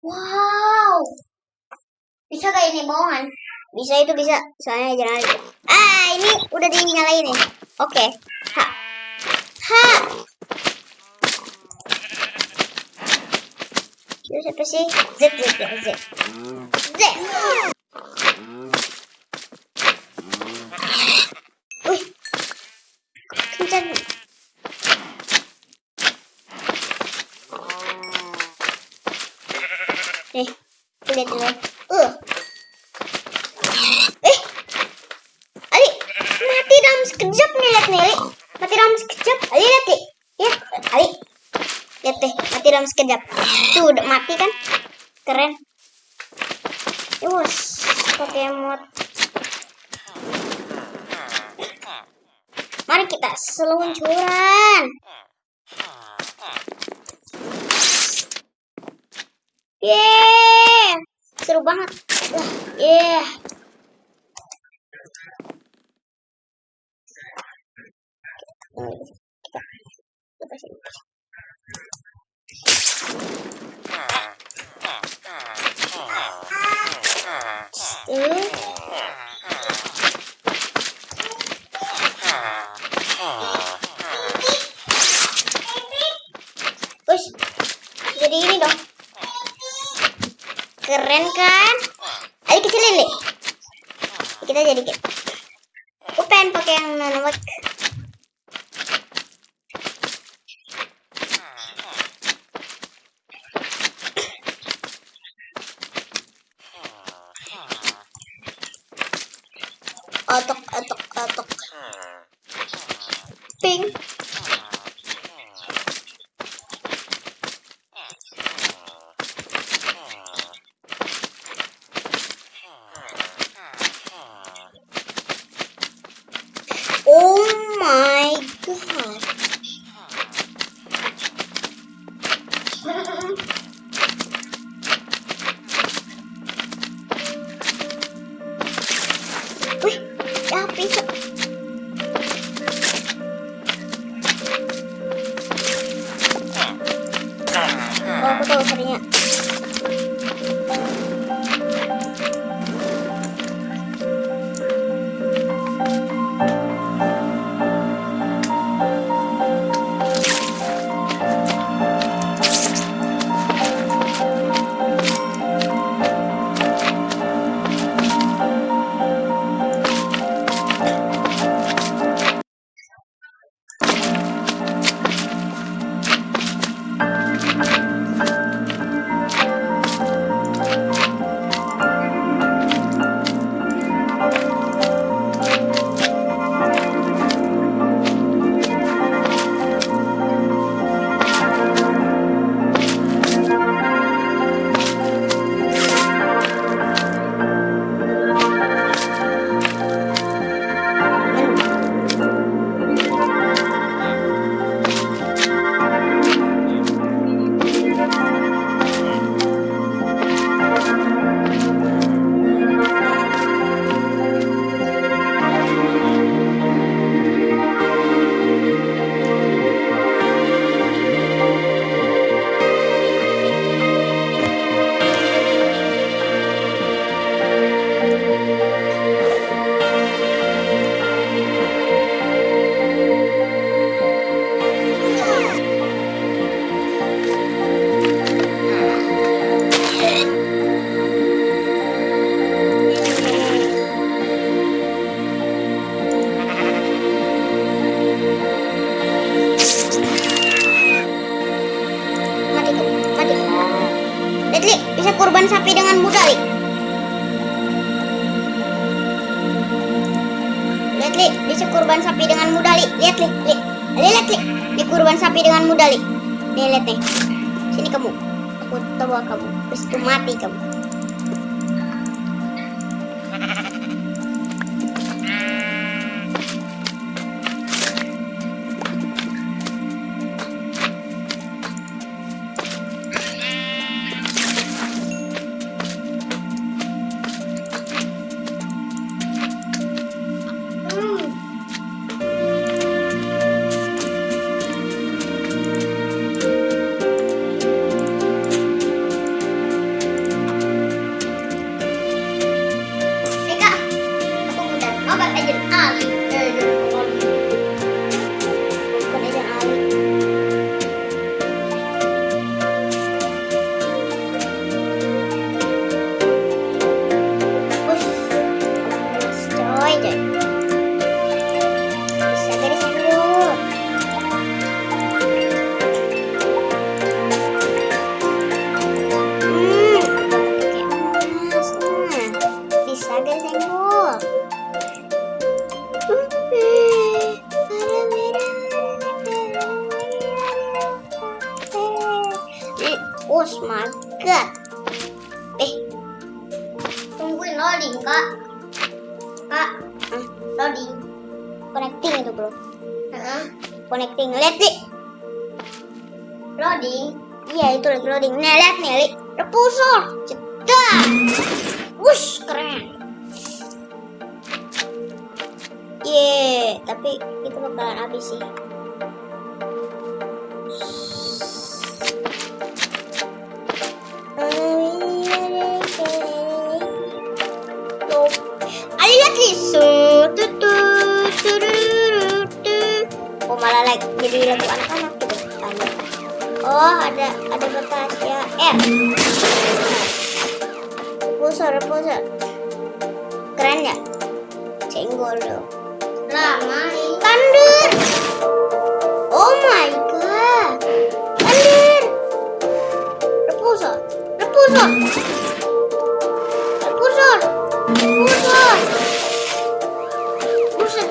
Wow. Bisa gak ini bohongan? Bisa itu bisa. Soalnya jangan. Ah, ini udah dinyalain nih. Oke. Ha. Ha. Itu siapa sih? Z, Z, Z, Z. Z. Nih, lihat dulu. Uh. Eh. Ali, mati dalam sekejap nih, lihat nih, Ali. Mati dalam sekejap. Ali, lihat nih. Ya, Ali. Lihat deh, mati dalam sekejap. Tuh, udah mati kan? Keren. Yus, pakai mod. Mari kita seluncuran. Yeah, seru banget. Yeah. Kita sini. Tuh. Wih, jadi ini dong. Keren kan? Ayo kecilin nih. Kita jadi kayak. Aku pengen pakai yang nanomik. Otok, otok, otok. Ping. Li, bisa kurban sapi dengan mudah, Li. Lihat, Li, Li. Li, lihat, Li. Di kurban sapi dengan mudah, Li. Nih, lihat nih. Sini kamu. Aku bawa kamu. Terus mati kamu. God. Eh, Tungguin loading, Kak. Kak, hmm, loading. connecting itu bro. Heeh. Connecting. Lihat nih. Loading. Iya itu lagi loading. Nih lihat nih, Li. Repulsor. Cedak. Wush, keren. Ye, tapi itu bakalan habis sih. Repulsor, repulsor. Keren ya? Senggol dong. Lama nih. Thunder. Oh my god. Thunder. Repulsor. Repulsor. Repulsor. Repulsor. Buset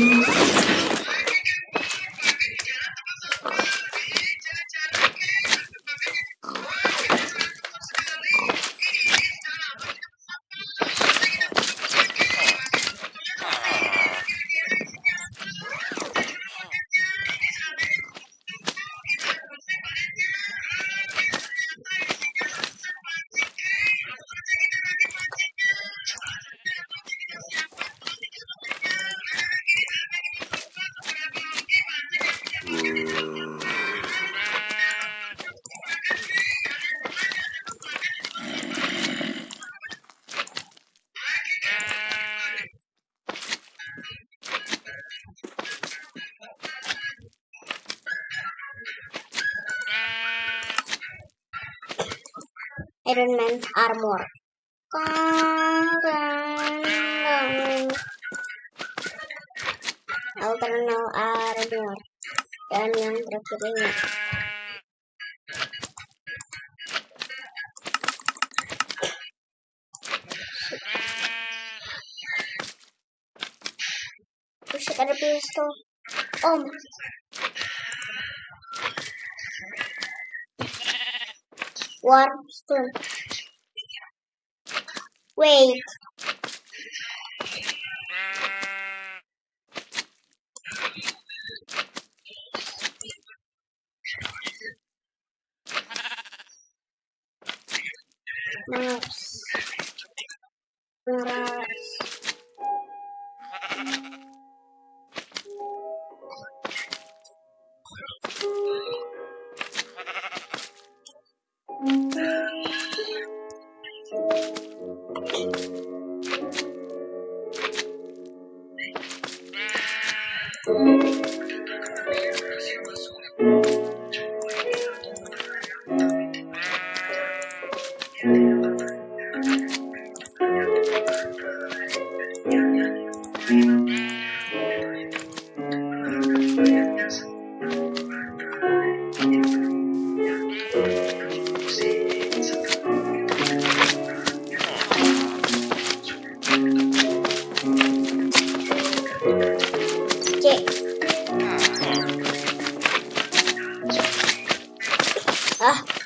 Thank you. Iron Man armor. Alternal armor. Dan yang terakhir ini. Buset ada pistol. Om. Watson. Wait. No. Ah.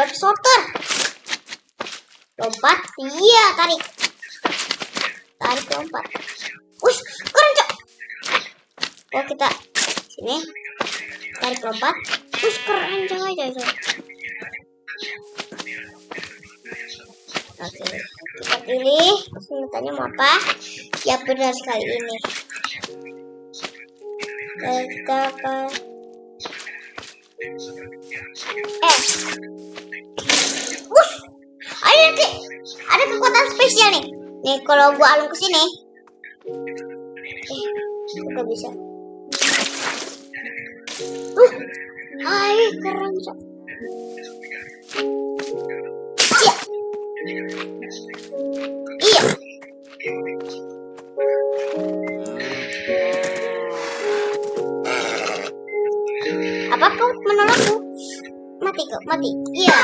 Web sorter. Lompat. Iya, tarik. Tarik lompat. Wih, keren, Cok. Oh, kita sini. Tarik lompat. Wih, keren, Cok. aja, Cok. Oke, kita pilih. Senjatanya mau apa? Ya benar sekali ini. Kita apa? Eh. Wush. Ayo nanti ada kekuatan spesial nih. Nih kalau gua alung ke sini. Eh, gak bisa. Uh. Ayo keren, Cok. Iya. Iya. Menolakku? Mati kau, mati. Iya.